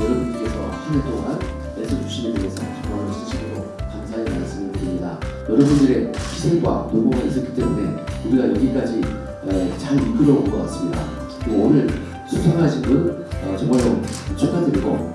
여러분께서 한 해 동안 애써주시는 데 대해서 정말로 진심으로 감사의 말씀을 드립니다. 여러분들의 희생과 노고가 있었기 때문에 우리가 여기까지 잘 이끌어온 것 같습니다. 오늘 수상하신 분 어, 정말로 축하드리고